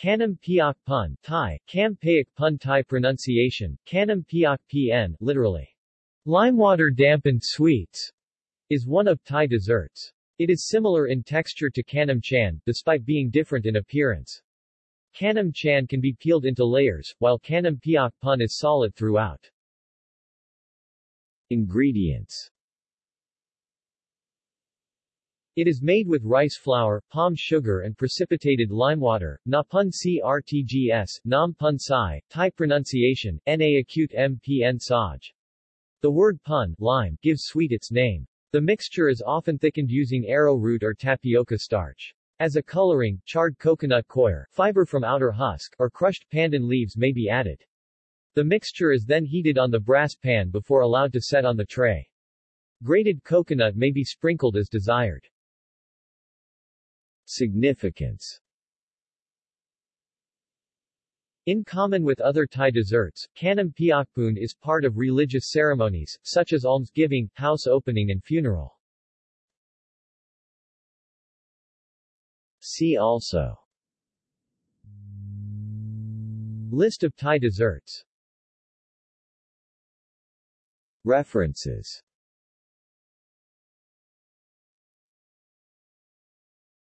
Khanom Piak Pun Thai, Kam Payak Pun Thai pronunciation, Kanam Piak Pn, literally, limewater dampened sweets, is one of Thai desserts. It is similar in texture to Khanom Chan, despite being different in appearance. Khanom Chan can be peeled into layers, while Khanom Piak Pun is solid throughout. Ingredients it is made with rice flour, palm sugar and precipitated limewater, na pun crtgs, nam pun sai, Thai pronunciation, na acute mpn saj. The word pun lime, gives sweet its name. The mixture is often thickened using arrowroot or tapioca starch. As a coloring, charred coconut coir, fiber from outer husk, or crushed pandan leaves may be added. The mixture is then heated on the brass pan before allowed to set on the tray. Grated coconut may be sprinkled as desired. Significance. In common with other Thai desserts, Khanom Piakpun is part of religious ceremonies, such as almsgiving, house opening and funeral. See also. List of Thai desserts. References